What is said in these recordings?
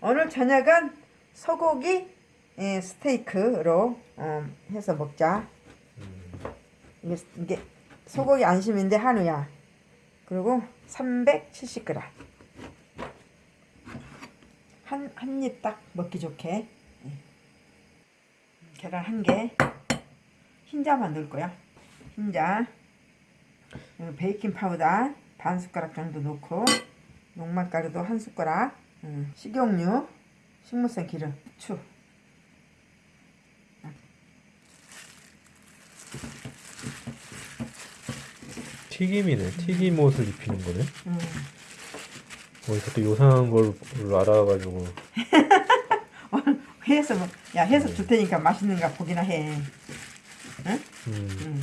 오늘 저녁은 소고기 예, 스테이크로 어, 해서 먹자. 이게, 이게 소고기 안심인데 한우야. 그리고 370g. 한, 한 입 딱 먹기 좋게. 예. 계란 한 개. 흰자만 넣을 거야. 흰자. 베이킹 파우더 반 숟가락 정도 넣고 녹말가루도 한 숟가락. 음, 식용유, 식물성 기름, 후추. 튀김이네. 튀김 옷을 입히는 거네. 음. 어디서 또 요상한 걸 알아가지고. 해서 뭐, 야 해서 줄 테니까 맛있는가 보기나 해. 응? 음. 응.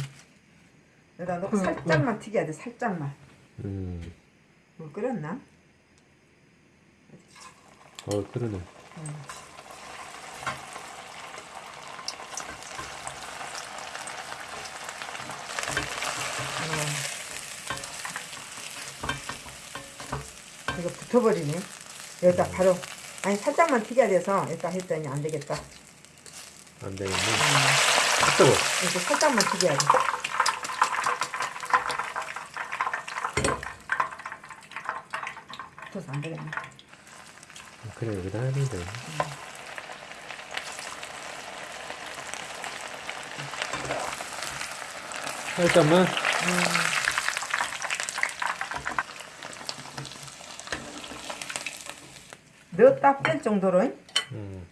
여기다 넣고 살짝만 튀겨야 돼. 살짝만. 음. 물 끓였나? 어, 그러네. 어. 이거 붙어버리네. 여기다 바로 아니 살짝만 튀겨야 돼서 일단 했더니 안 되겠다. 안 되겠네. 음. 뜨거. 이렇게 살짝만 튀겨야 돼. 붙어서 안 되겠네. 그래, 여기다 해야 되는데. 살짝만. 넣었다 뺄 정도로 음.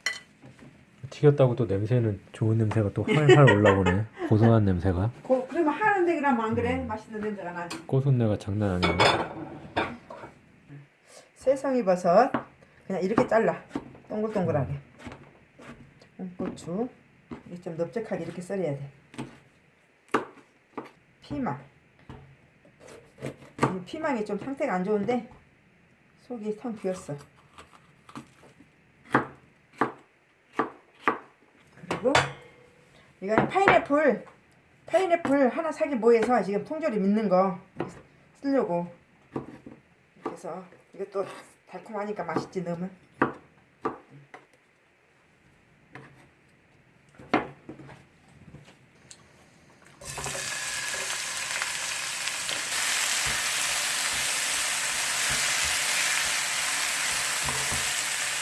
튀겼다고 또 냄새는 좋은 냄새가 또 활활 올라오네. 고소한 냄새가. 고, 그러면 하는데 그러면 안 그래? 맛있는 냄새가 나지. 고소내가 장난 아니네. 새송이 버섯 그냥 이렇게 잘라. 동글동글하게. 이게 좀 넓적하게 이렇게 썰어야 돼. 피망. 이 피망이 좀 상태가 안 좋은데 속이 텅 비었어. 그리고 이건 파인애플. 파인애플 하나 사기 뭐해서 지금 통조림 있는 거 쓰려고. 그래서 이것도 달콤하니까 맛있지 넣으면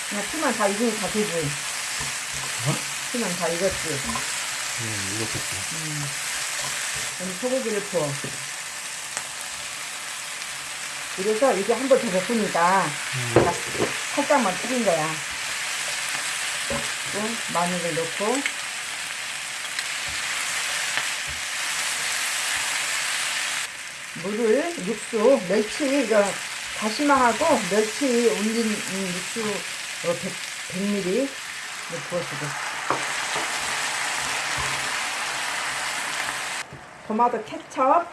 그냥 피만 다 익으면 다 되지. 피만 다 익었지. 음, 이렇겠지. 그럼 소고기를 부어 그래서 이게 한 번 더 볶으니까 자, 살짝만 튀긴 거야. 또 마늘을 넣고. 물을 육수 멸치 이거 다시마하고 멸치 올린 이 육수 어, 100, 100ml 부어주고. 토마토 케첩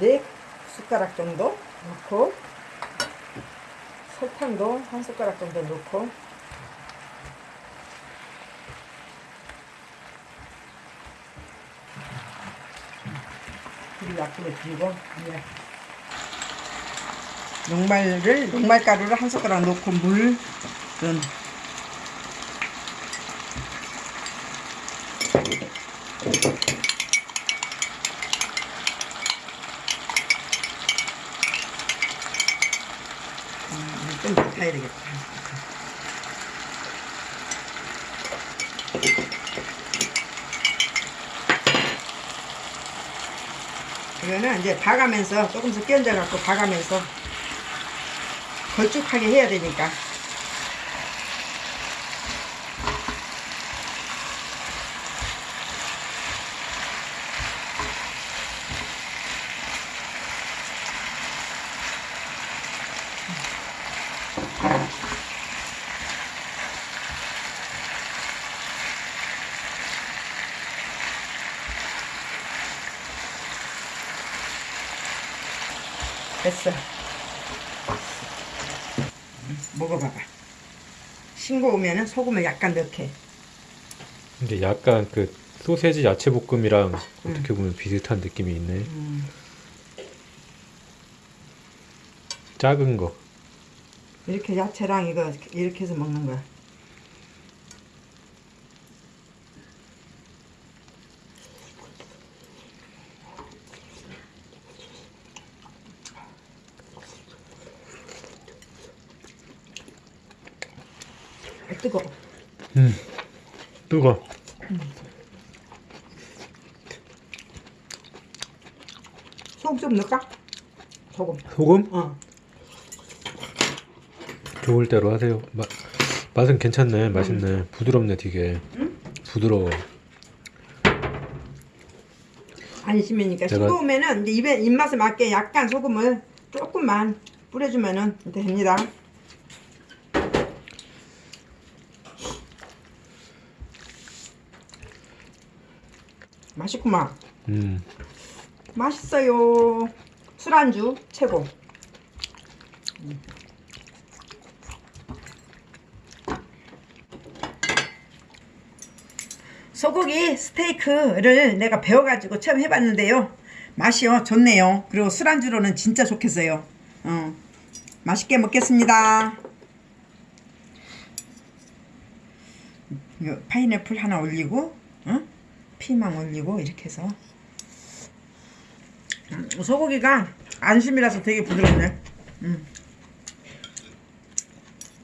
네 숟가락 정도 넣고 설탕도 한 숟가락 정도 넣고. 그리고 약불에 두고 이제 녹말을 녹말가루를 한 숟가락 넣고 물은 음, 좀 타야 되겠다. 이거는 이제 봐가면서 조금씩 끼얹어 갖고 봐가면서 걸쭉하게 해야 되니까 됐어. 먹어봐봐. 싱거우면은 소금을 약간 넣게. 근데 약간 그 소세지 야채 볶음이랑 어떻게 보면 비슷한 느낌이 있네. 음. 작은 거. 이렇게 야채랑 이거 이렇게 해서 먹는 거야. 아, 뜨거. 음. 뜨거. 소금 좀 넣을까? 소금. 소금? 어. 좋을 대로 하세요. 맛 맛은 괜찮네. 맛있네. 부드럽네, 되게. 부드러워. 안 심으니까 내가- 싱거우면은 이제 입에 입맛에 맞게 약간 소금을 조금만 뿌려주면은 됩니다. 맛있구만. 음. 맛있어요. 술안주 최고. 음. 소고기 스테이크를 내가 배워가지고 처음 해봤는데요. 맛이요 좋네요. 그리고 술안주로는 진짜 좋겠어요. 어. 맛있게 먹겠습니다. 파인애플 하나 올리고, 어? 피망 올리고 이렇게 해서 음, 소고기가 안심이라서 되게 부드럽네. 음.